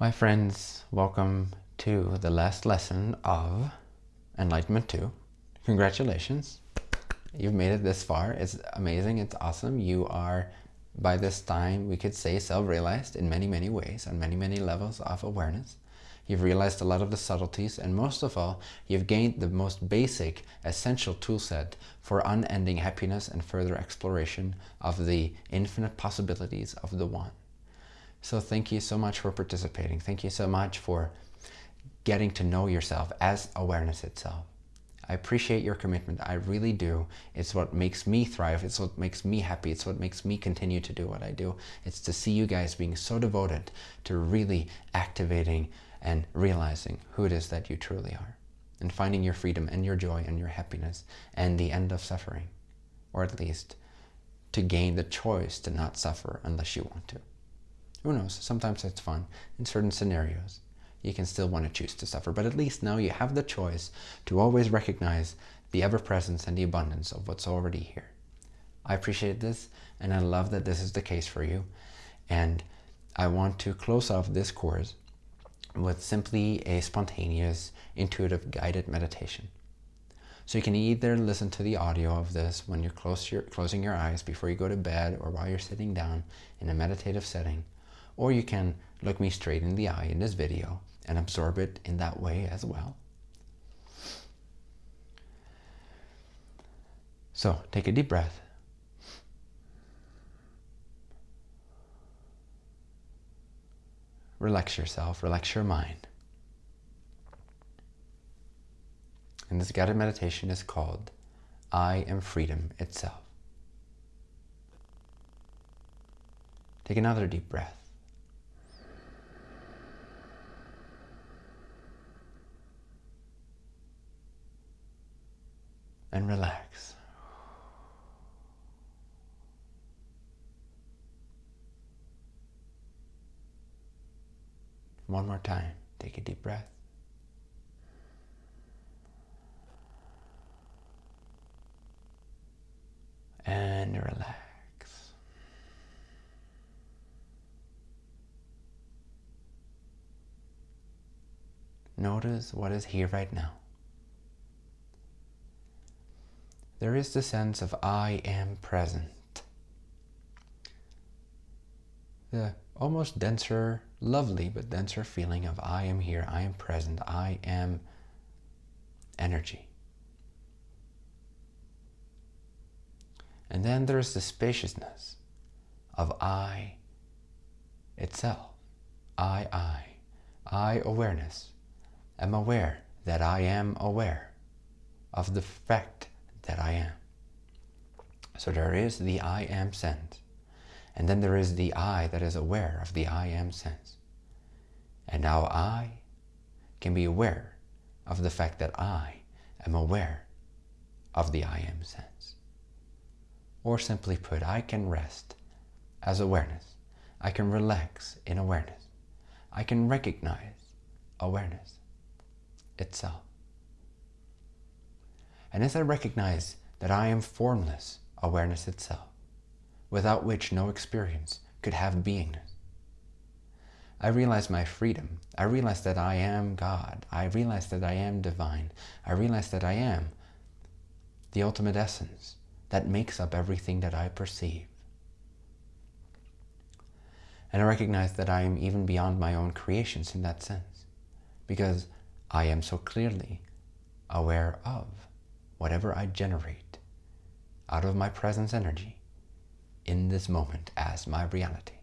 My friends, welcome to the last lesson of Enlightenment 2. Congratulations. You've made it this far. It's amazing. It's awesome. You are, by this time, we could say self-realized in many, many ways, on many, many levels of awareness. You've realized a lot of the subtleties, and most of all, you've gained the most basic, essential toolset for unending happiness and further exploration of the infinite possibilities of the One. So thank you so much for participating. Thank you so much for getting to know yourself as awareness itself. I appreciate your commitment. I really do. It's what makes me thrive. It's what makes me happy. It's what makes me continue to do what I do. It's to see you guys being so devoted to really activating and realizing who it is that you truly are and finding your freedom and your joy and your happiness and the end of suffering, or at least to gain the choice to not suffer unless you want to. Who knows? Sometimes it's fun in certain scenarios you can still want to choose to suffer. But at least now you have the choice to always recognize the ever-presence and the abundance of what's already here. I appreciate this, and I love that this is the case for you. And I want to close off this course with simply a spontaneous, intuitive, guided meditation. So you can either listen to the audio of this when you're close your, closing your eyes before you go to bed or while you're sitting down in a meditative setting, or you can look me straight in the eye in this video and absorb it in that way as well. So take a deep breath. Relax yourself, relax your mind. And this guided meditation is called I am freedom itself. Take another deep breath. And relax. One more time, take a deep breath. And relax. Notice what is here right now. There is the sense of I am present. The almost denser, lovely but denser feeling of I am here, I am present, I am energy. And then there's the spaciousness of I itself. I, I, I awareness. am aware that I am aware of the fact that I am. So there is the I am sense. And then there is the I that is aware of the I am sense. And now I can be aware of the fact that I am aware of the I am sense. Or simply put, I can rest as awareness. I can relax in awareness. I can recognize awareness itself. And as I recognize that I am formless awareness itself, without which no experience could have beingness, I realize my freedom. I realize that I am God. I realize that I am divine. I realize that I am the ultimate essence that makes up everything that I perceive. And I recognize that I am even beyond my own creations in that sense, because I am so clearly aware of whatever I generate out of my presence energy in this moment as my reality.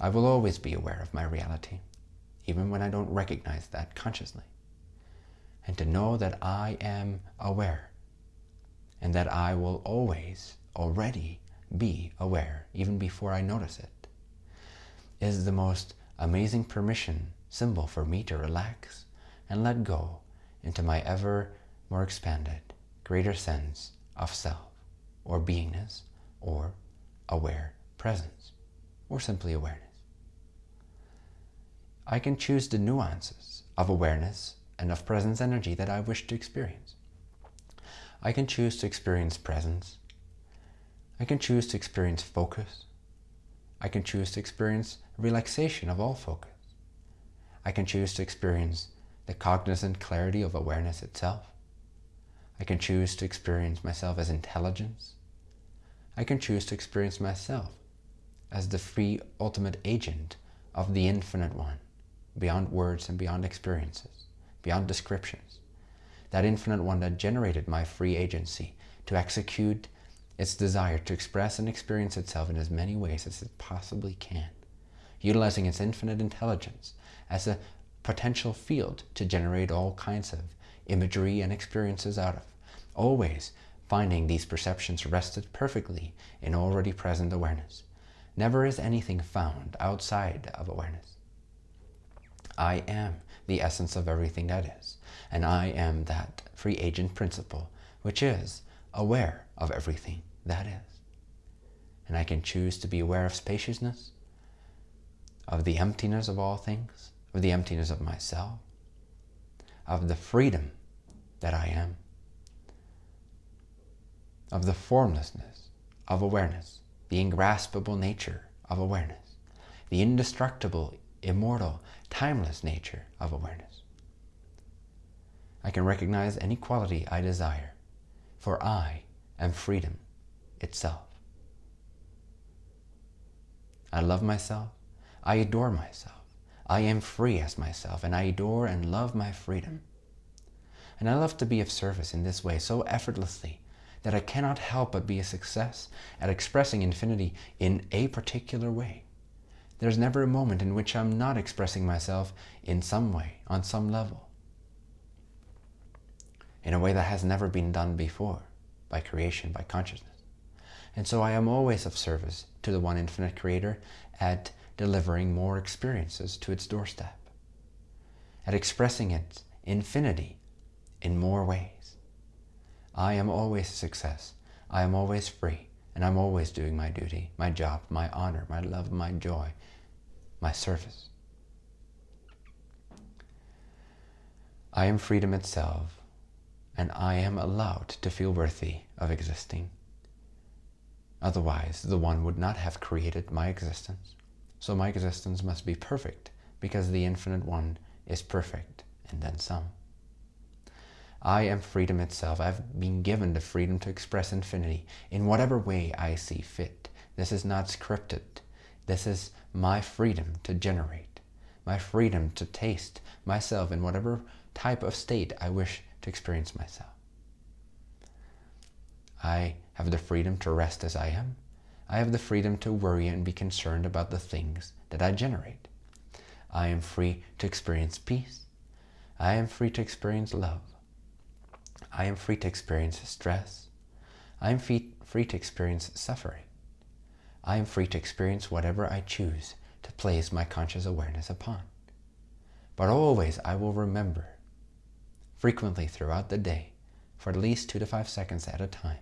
I will always be aware of my reality, even when I don't recognize that consciously. And to know that I am aware and that I will always already be aware, even before I notice it, is the most amazing permission symbol for me to relax and let go into my ever more expanded, greater sense of self, or beingness, or aware presence, or simply awareness. I can choose the nuances of awareness and of presence energy that I wish to experience. I can choose to experience presence. I can choose to experience focus. I can choose to experience relaxation of all focus. I can choose to experience the cognizant clarity of awareness itself. I can choose to experience myself as intelligence. I can choose to experience myself as the free ultimate agent of the infinite one, beyond words and beyond experiences, beyond descriptions. That infinite one that generated my free agency to execute its desire to express and experience itself in as many ways as it possibly can, utilizing its infinite intelligence as a potential field to generate all kinds of imagery and experiences out of, always finding these perceptions rested perfectly in already present awareness. Never is anything found outside of awareness. I am the essence of everything that is, and I am that free agent principle, which is aware of everything that is. And I can choose to be aware of spaciousness, of the emptiness of all things, of the emptiness of myself, of the freedom that I am, of the formlessness of awareness, the ingraspable nature of awareness, the indestructible, immortal, timeless nature of awareness. I can recognize any quality I desire, for I am freedom itself. I love myself. I adore myself. I am free as myself, and I adore and love my freedom. And I love to be of service in this way so effortlessly that I cannot help but be a success at expressing infinity in a particular way. There's never a moment in which I'm not expressing myself in some way, on some level, in a way that has never been done before by creation, by consciousness. And so I am always of service to the one infinite creator at delivering more experiences to its doorstep, at expressing its infinity in more ways. I am always a success. I am always free, and I'm always doing my duty, my job, my honor, my love, my joy, my service. I am freedom itself, and I am allowed to feel worthy of existing. Otherwise, the One would not have created my existence. So my existence must be perfect, because the Infinite One is perfect, and then some. I am freedom itself. I've been given the freedom to express infinity in whatever way I see fit. This is not scripted. This is my freedom to generate, my freedom to taste myself in whatever type of state I wish to experience myself. I have the freedom to rest as I am. I have the freedom to worry and be concerned about the things that I generate. I am free to experience peace. I am free to experience love. I am free to experience stress. I am free, to experience suffering. I am free to experience whatever I choose to place my conscious awareness upon. But always I will remember, frequently throughout the day, for at least two to five seconds at a time,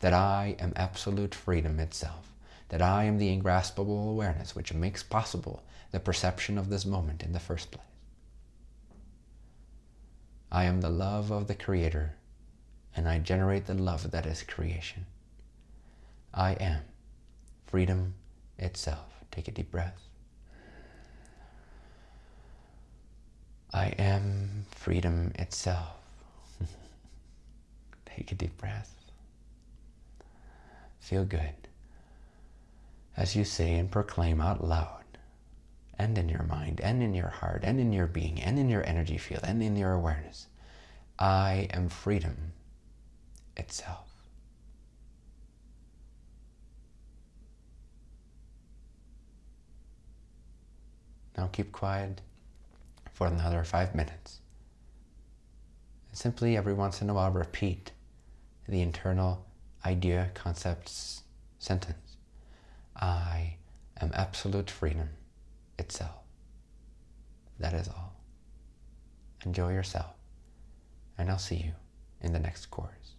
that I am absolute freedom itself, that I am the ingraspable awareness which makes possible the perception of this moment in the first place. I am the love of the Creator, and I generate the love that is creation. I am freedom itself. Take a deep breath. I am freedom itself. Take a deep breath. Feel good as you say and proclaim out loud and in your mind and in your heart and in your being and in your energy field and in your awareness. I am freedom itself. Now keep quiet for another five minutes. And simply every once in a while repeat the internal idea, concepts, sentence. I am absolute freedom itself. That is all. Enjoy yourself, and I'll see you in the next course.